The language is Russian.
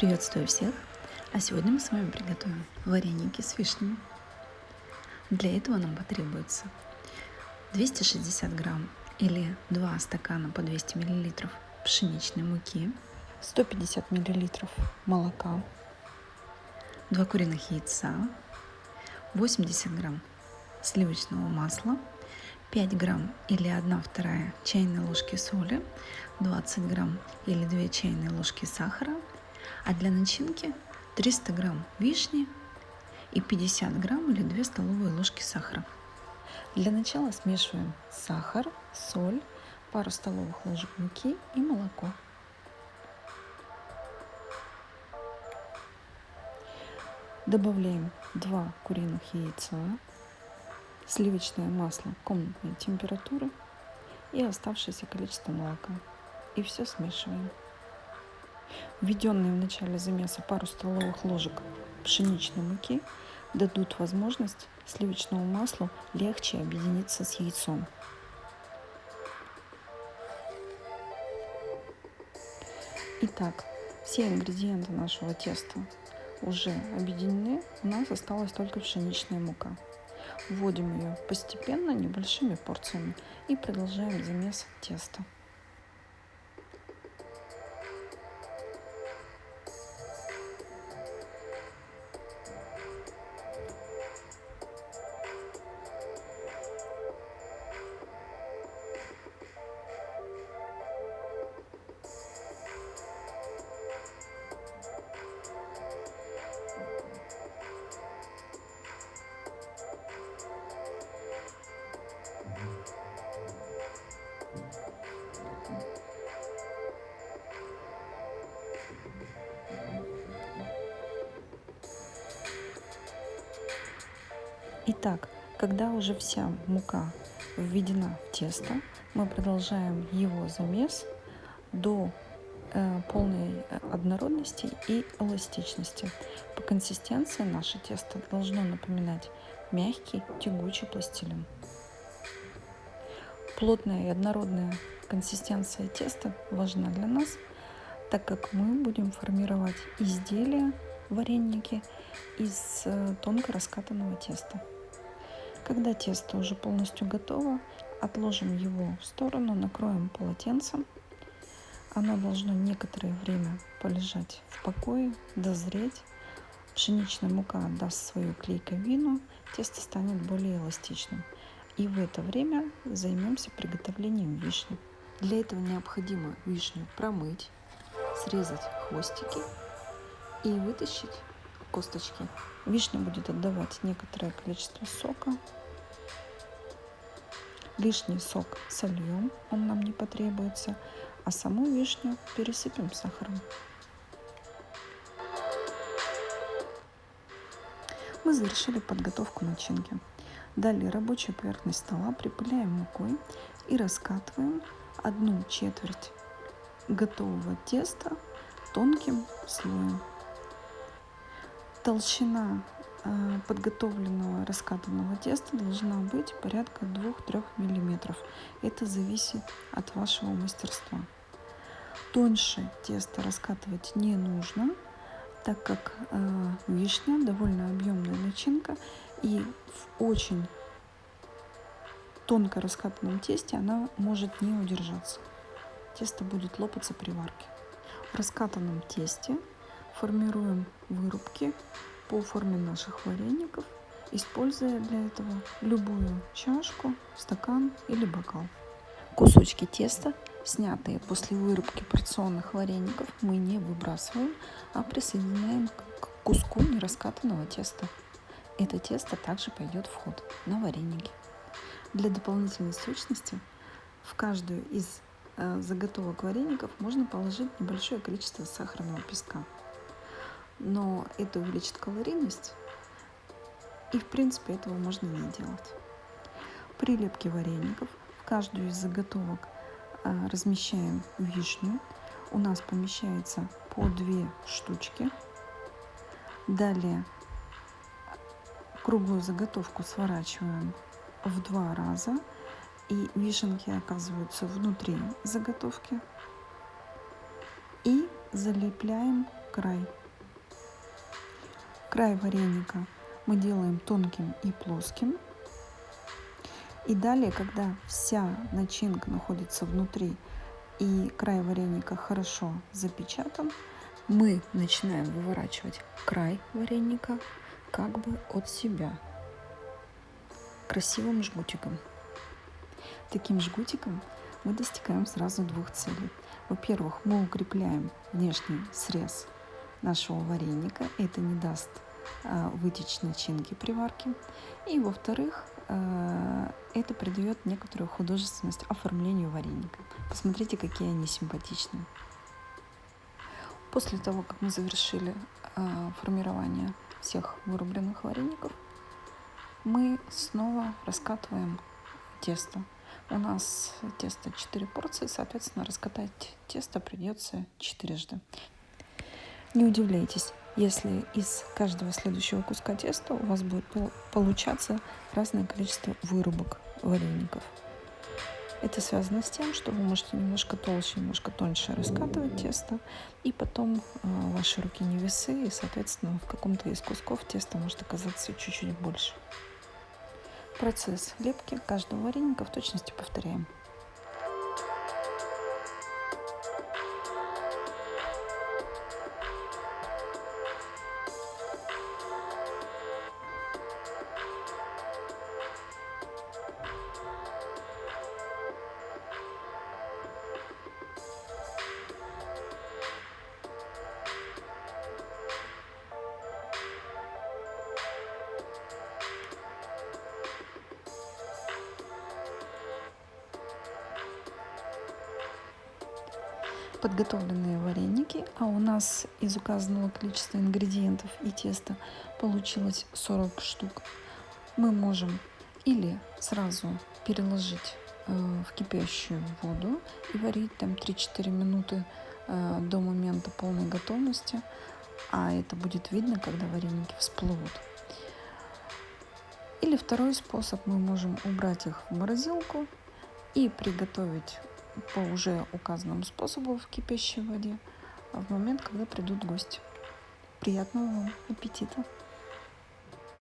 Приветствую всех! А сегодня мы с вами приготовим вареники с вишнями. Для этого нам потребуется 260 грамм или 2 стакана по 200 миллилитров пшеничной муки, 150 миллилитров молока, 2 куриных яйца, 80 грамм сливочного масла, 5 грамм или 1 вторая чайной ложки соли, 20 грамм или 2 чайные ложки сахара, а для начинки 300 грамм вишни и 50 грамм или 2 столовые ложки сахара. Для начала смешиваем сахар, соль, пару столовых ложек муки и молоко. Добавляем 2 куриных яйца, сливочное масло комнатной температуры и оставшееся количество молока. И все смешиваем. Введенные в начале замеса пару столовых ложек пшеничной муки дадут возможность сливочному маслу легче объединиться с яйцом. Итак, все ингредиенты нашего теста уже объединены, у нас осталась только пшеничная мука. Вводим ее постепенно, небольшими порциями и продолжаем замес теста. Итак, когда уже вся мука введена в тесто, мы продолжаем его замес до э, полной однородности и эластичности. По консистенции наше тесто должно напоминать мягкий тягучий пластилин. Плотная и однородная консистенция теста важна для нас, так как мы будем формировать изделия, вареники из э, тонко раскатанного теста. Когда тесто уже полностью готово, отложим его в сторону, накроем полотенцем. Оно должно некоторое время полежать в покое, дозреть. Пшеничная мука даст свою клейковину, тесто станет более эластичным. И в это время займемся приготовлением вишни. Для этого необходимо вишню промыть, срезать хвостики и вытащить косточки. Вишня будет отдавать некоторое количество сока, Лишний сок сольем, он нам не потребуется, а саму вишню пересыпем сахаром. Мы завершили подготовку начинки. Далее рабочую поверхность стола припыляем мукой и раскатываем одну четверть готового теста тонким слоем. Толщина Э, подготовленного раскатанного теста должна быть порядка 2-3 миллиметров. Это зависит от вашего мастерства. Тоньше тесто раскатывать не нужно, так как э, вишня довольно объемная начинка и в очень тонко раскатанном тесте она может не удержаться. Тесто будет лопаться при варке. В раскатанном тесте формируем вырубки по форме наших вареников, используя для этого любую чашку, стакан или бокал. Кусочки теста, снятые после вырубки порционных вареников, мы не выбрасываем, а присоединяем к куску нераскатанного теста. Это тесто также пойдет в ход на вареники. Для дополнительной сочности в каждую из э, заготовок вареников можно положить небольшое количество сахарного песка но это увеличит калорийность, и в принципе этого можно не делать. Прилепки вареников в каждую из заготовок а, размещаем вишню. У нас помещается по две штучки. Далее круглую заготовку сворачиваем в два раза и вишенки оказываются внутри заготовки и залепляем край. Край вареника мы делаем тонким и плоским. И далее, когда вся начинка находится внутри и край вареника хорошо запечатан, мы начинаем выворачивать край вареника как бы от себя красивым жгутиком. Таким жгутиком мы достигаем сразу двух целей. Во-первых, мы укрепляем внешний срез нашего вареника. Это не даст а, вытечь начинки при варке. И во-вторых, а, это придает некоторую художественность оформлению вареника. Посмотрите, какие они симпатичные. После того, как мы завершили а, формирование всех вырубленных вареников, мы снова раскатываем тесто. У нас тесто 4 порции, соответственно, раскатать тесто придется четырежды. Не удивляйтесь, если из каждого следующего куска теста у вас будет получаться разное количество вырубок вареников. Это связано с тем, что вы можете немножко толще, немножко тоньше раскатывать тесто, и потом э, ваши руки не весы, и, соответственно, в каком-то из кусков теста может оказаться чуть-чуть больше. Процесс лепки каждого вареника в точности повторяем. Подготовленные вареники, а у нас из указанного количества ингредиентов и теста получилось 40 штук, мы можем или сразу переложить э, в кипящую воду и варить там 3-4 минуты э, до момента полной готовности, а это будет видно, когда вареники всплывут. Или второй способ, мы можем убрать их в морозилку и приготовить по уже указанному способу в кипящей воде в момент, когда придут гости. Приятного вам аппетита!